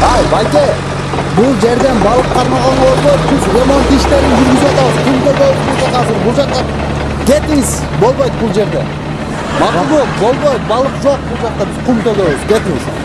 Vai, vai ter! бул жерден балык кармаганга болбойт биз ремонт иштерин жүргүзүп атабыз. Күндө болуп бул азыр бул жака кетиңиз болбойт бул жерде. Макулбу болбойт балык жок бул жакта биз кум төгөбүз кетиңиз.